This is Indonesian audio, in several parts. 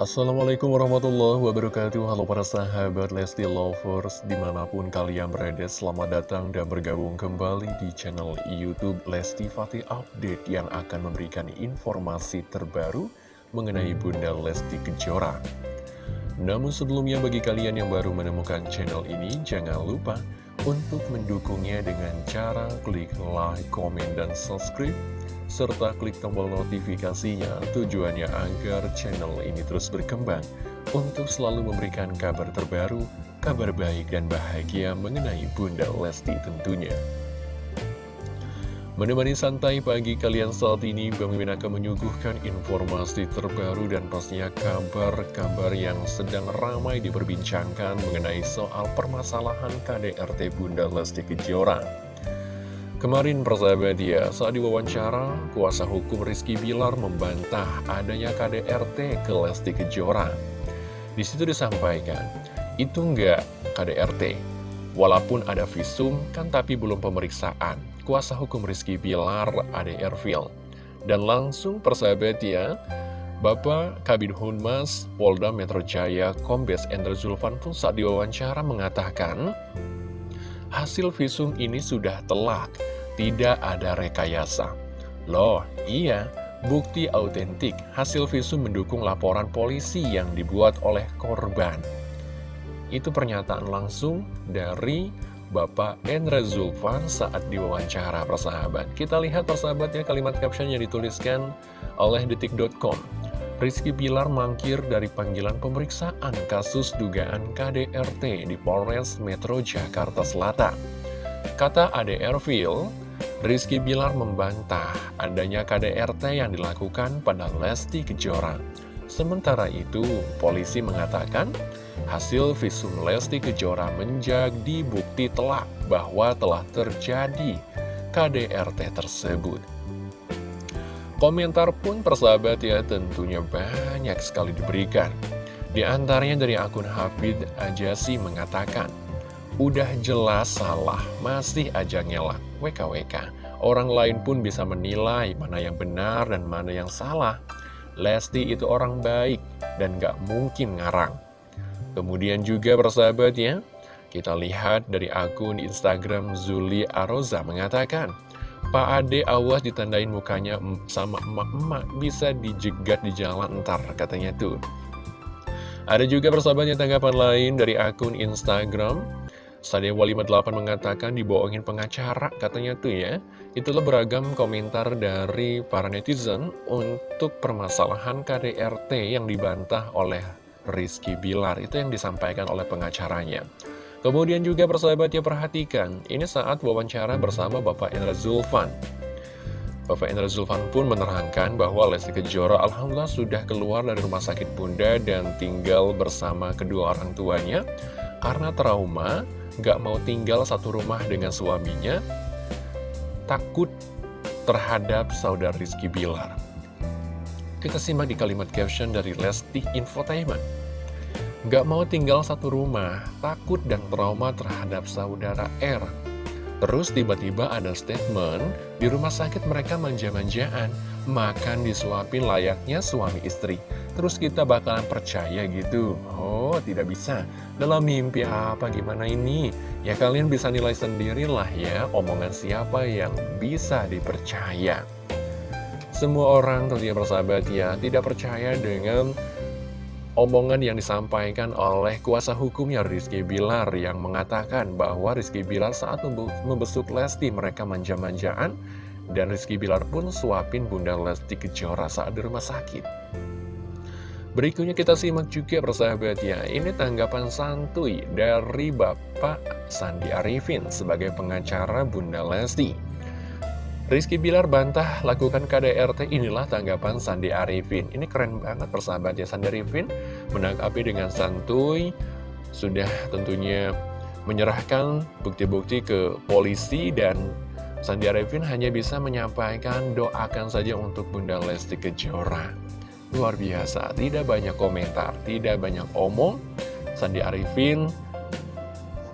Assalamualaikum warahmatullahi wabarakatuh. Halo para sahabat Lesti Lovers Di mana pun kalian berada Selamat datang dan bergabung kembali di channel Youtube Lesti Fatih Update Yang akan memberikan informasi terbaru Mengenai Bunda Lesti Kejora. Namun sebelumnya bagi kalian yang baru menemukan channel ini Jangan lupa untuk mendukungnya dengan cara klik like, komen, dan subscribe serta klik tombol notifikasinya tujuannya agar channel ini terus berkembang untuk selalu memberikan kabar terbaru, kabar baik dan bahagia mengenai Bunda Lesti tentunya. Menemani santai pagi kalian saat ini, Bang Mimin akan menyuguhkan informasi terbaru dan pastinya kabar-kabar yang sedang ramai diperbincangkan mengenai soal permasalahan KDRT Bunda Lesti Kejora. Kemarin persahabat ya, saat diwawancara, kuasa hukum Rizky Bilar membantah adanya KDRT ke Lesti Kejora. Di situ disampaikan, itu enggak KDRT. Walaupun ada visum, kan tapi belum pemeriksaan. Kuasa hukum Rizky Bilar, Ade Ervil. Dan langsung persahabat ya, Bapak Kabin Hunmas Polda Metro Jaya Kombes Endra Zulfan pun saat diwawancara mengatakan, hasil visum ini sudah telak tidak ada rekayasa. Loh, iya, bukti autentik hasil visum mendukung laporan polisi yang dibuat oleh korban. Itu pernyataan langsung dari Bapak Endra Zulfan saat diwawancara persahabat. Kita lihat persahabatnya kalimat caption yang dituliskan oleh detik.com. Rizky Pilar mangkir dari panggilan pemeriksaan kasus dugaan KDRT di Polres Metro Jakarta Selatan. Kata ADR Phil, Rizky Bilar membantah adanya KDRT yang dilakukan pada Lesti Kejora. Sementara itu, polisi mengatakan hasil visum Lesti Kejora menjadi bukti telak bahwa telah terjadi KDRT tersebut. Komentar pun persahabat ya tentunya banyak sekali diberikan. Di antaranya dari akun Hafid Ajasi mengatakan, Udah jelas salah, masih aja ngelak. WKWK. Orang lain pun bisa menilai mana yang benar dan mana yang salah. Lesti itu orang baik dan gak mungkin ngarang. Kemudian juga persahabat ya, kita lihat dari akun Instagram Zuli Aroza mengatakan, Pak Ade awas ditandain mukanya sama emak-emak bisa dijegat di jalan ntar katanya tuh. Ada juga persahabatnya tanggapan lain dari akun Instagram Sadewa 58 mengatakan dibohongin pengacara katanya tuh ya Itulah beragam komentar dari para netizen untuk permasalahan KDRT yang dibantah oleh Rizky Bilar Itu yang disampaikan oleh pengacaranya Kemudian juga persahabatnya perhatikan Ini saat wawancara bersama Bapak Indra Zulfan Bapak Indra Zulfan pun menerangkan bahwa Lesti Kejora Alhamdulillah sudah keluar dari rumah sakit bunda dan tinggal bersama kedua orang tuanya karena trauma gak mau tinggal satu rumah dengan suaminya, takut terhadap saudara Rizky Bilar. Kita simak di kalimat caption dari Lesti Infotainment. Gak mau tinggal satu rumah, takut dan trauma terhadap saudara R. Terus tiba-tiba ada statement, di rumah sakit mereka manja-manjaan, makan disuapin layaknya suami istri. Terus kita bakalan percaya gitu. Oh, tidak bisa. Dalam mimpi apa gimana ini? Ya kalian bisa nilai sendirilah ya, omongan siapa yang bisa dipercaya. Semua orang tentunya bersahabat ya, tidak percaya dengan omongan yang disampaikan oleh kuasa hukumnya Rizky Bilar yang mengatakan bahwa Rizky Bilar saat membesuk Lesti mereka manja-manjaan dan Rizky Bilar pun suapin Bunda Lesti Kejora saat di rumah sakit. Berikutnya kita simak juga persahabat ya, ini tanggapan santuy dari Bapak Sandi Arifin sebagai pengacara Bunda Lesti. Rizky Bilar bantah lakukan KDRT inilah tanggapan Sandi Arifin. Ini keren banget persahabat ya Sandi Arifin. Menanggapi dengan santuy Sudah tentunya menyerahkan bukti-bukti ke polisi dan Sandi Arifin hanya bisa menyampaikan doakan saja untuk Bunda Lesti Kejora. Luar biasa, tidak banyak komentar, tidak banyak omong. Sandi Arifin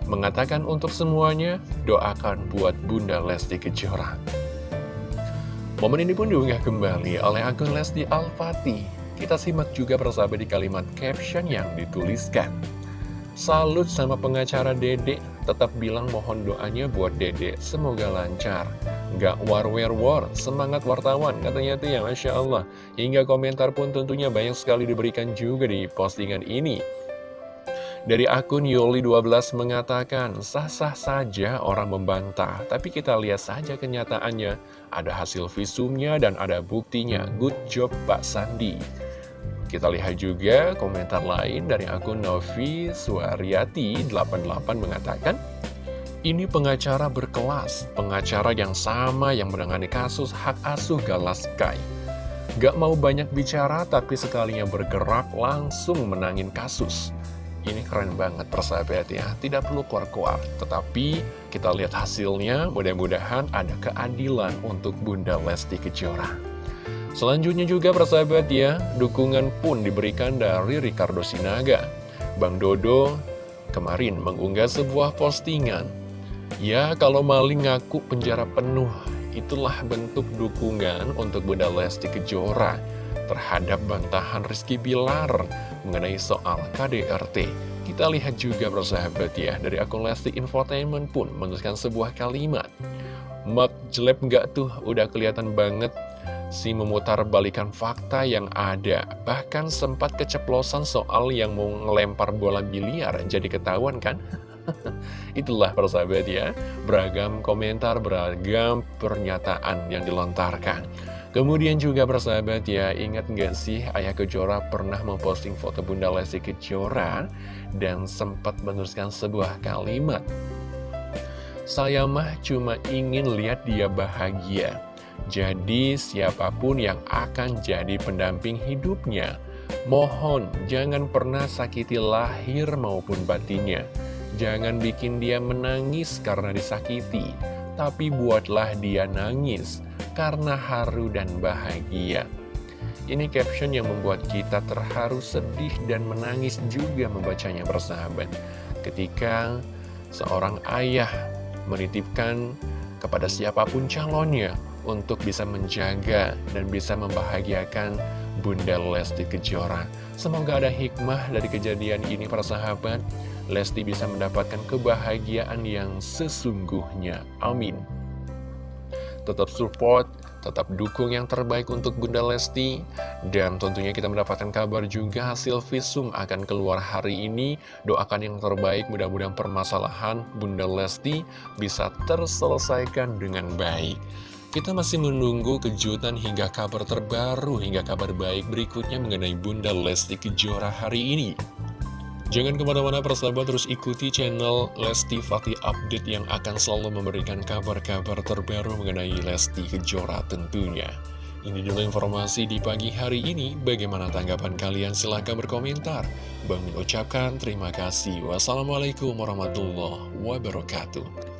mengatakan untuk semuanya doakan buat Bunda Lesti Kejora Momen ini pun diunggah kembali oleh akun Lesti Al-Fatih. Kita simak juga persahabat di kalimat caption yang dituliskan. Salut sama pengacara Dede, tetap bilang mohon doanya buat Dede, semoga lancar. Gak war-war-war, semangat wartawan, katanya tuh ya Masya Allah. Hingga komentar pun tentunya banyak sekali diberikan juga di postingan ini. Dari akun Yoli12 mengatakan, sah-sah saja orang membantah, tapi kita lihat saja kenyataannya. Ada hasil visumnya dan ada buktinya. Good job Pak Sandi. Kita lihat juga komentar lain dari akun Novi Suaryati88 mengatakan, ini pengacara berkelas, pengacara yang sama yang menangani kasus hak asuh Galaskai. Gak mau banyak bicara tapi sekalinya bergerak langsung menangin kasus. Ini keren banget persahabat ya, tidak perlu keluar-keluar. Tetapi kita lihat hasilnya, mudah-mudahan ada keadilan untuk Bunda Lesti Kejora. Selanjutnya juga persahabat ya, dukungan pun diberikan dari Ricardo Sinaga. Bang Dodo kemarin mengunggah sebuah postingan. Ya, kalau maling ngaku penjara penuh, itulah bentuk dukungan untuk Bunda Lesti Kejora terhadap bantahan Rizky Bilar mengenai soal KDRT. Kita lihat juga persahabat ya, dari akun Lesti Infotainment pun menuliskan sebuah kalimat. Mak jelek nggak tuh, udah kelihatan banget si memutar balikan fakta yang ada. Bahkan sempat keceplosan soal yang mau ngelempar bola biliar, jadi ketahuan kan? Itulah persahabat ya, beragam komentar, beragam pernyataan yang dilontarkan. Kemudian juga bersahabat ya, ingat nggak sih Ayah Kejora pernah memposting foto Bunda Lesti Kejora dan sempat menuliskan sebuah kalimat. Saya mah cuma ingin lihat dia bahagia. Jadi siapa pun yang akan jadi pendamping hidupnya, mohon jangan pernah sakiti lahir maupun batinnya. Jangan bikin dia menangis karena disakiti, tapi buatlah dia nangis karena haru dan bahagia. Ini caption yang membuat kita terharu, sedih, dan menangis juga membacanya bersahabat. Ketika seorang ayah menitipkan kepada siapa pun calonnya untuk bisa menjaga dan bisa membahagiakan Bunda Lesti Kejora. Semoga ada hikmah dari kejadian ini para sahabat. Lesti bisa mendapatkan kebahagiaan yang sesungguhnya. Amin tetap support, tetap dukung yang terbaik untuk Bunda Lesti. Dan tentunya kita mendapatkan kabar juga hasil visum akan keluar hari ini. Doakan yang terbaik, mudah-mudahan permasalahan Bunda Lesti bisa terselesaikan dengan baik. Kita masih menunggu kejutan hingga kabar terbaru, hingga kabar baik berikutnya mengenai Bunda Lesti Kejora hari ini. Jangan ke mana-mana persahabat terus ikuti channel Lesti Fatih Update yang akan selalu memberikan kabar-kabar terbaru mengenai Lesti Kejora tentunya. Ini dulu informasi di pagi hari ini. Bagaimana tanggapan kalian? Silahkan berkomentar. Bang ucapkan terima kasih. Wassalamualaikum warahmatullahi wabarakatuh.